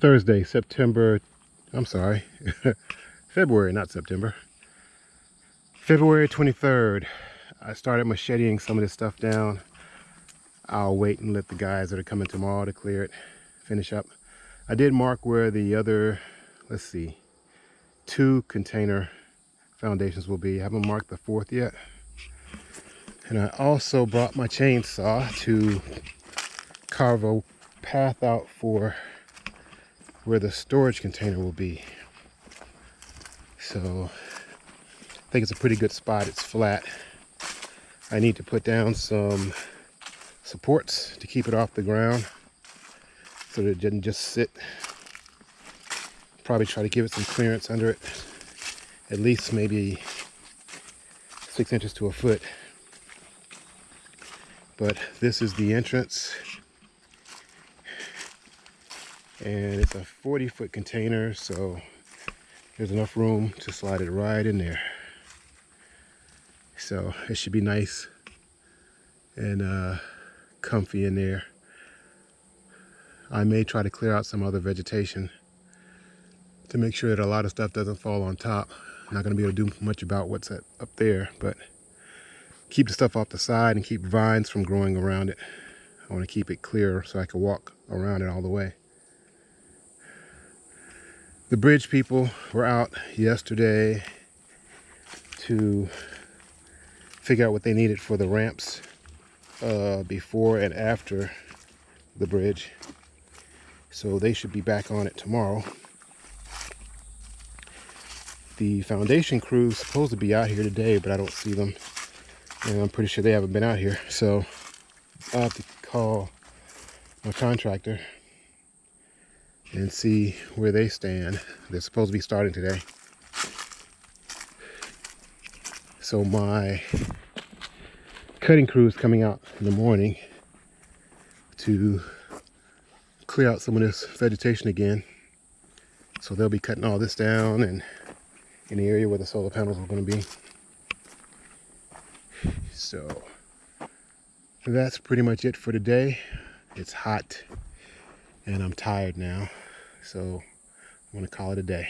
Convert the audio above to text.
Thursday, September, I'm sorry, February, not September. February 23rd. I started macheting some of this stuff down. I'll wait and let the guys that are coming tomorrow to clear it, finish up. I did mark where the other, let's see, two container foundations will be. I haven't marked the fourth yet. And I also brought my chainsaw to carve a path out for where the storage container will be. So I think it's a pretty good spot. It's flat. I need to put down some supports to keep it off the ground so that it doesn't just sit. Probably try to give it some clearance under it. At least maybe six inches to a foot. But this is the entrance and it's a 40 foot container so there's enough room to slide it right in there. So it should be nice and uh, comfy in there. I may try to clear out some other vegetation to make sure that a lot of stuff doesn't fall on top. I'm not going to be able to do much about what's up there but keep the stuff off the side and keep vines from growing around it. I want to keep it clear so I can walk around it all the way the bridge people were out yesterday to figure out what they needed for the ramps uh, before and after the bridge. So they should be back on it tomorrow. The foundation crew is supposed to be out here today, but I don't see them. And I'm pretty sure they haven't been out here. So I'll have to call my contractor and see where they stand. They're supposed to be starting today. So my cutting crew is coming out in the morning to clear out some of this vegetation again. So they'll be cutting all this down and in the area where the solar panels are going to be. So that's pretty much it for today. It's hot and I'm tired now. So I'm gonna call it a day.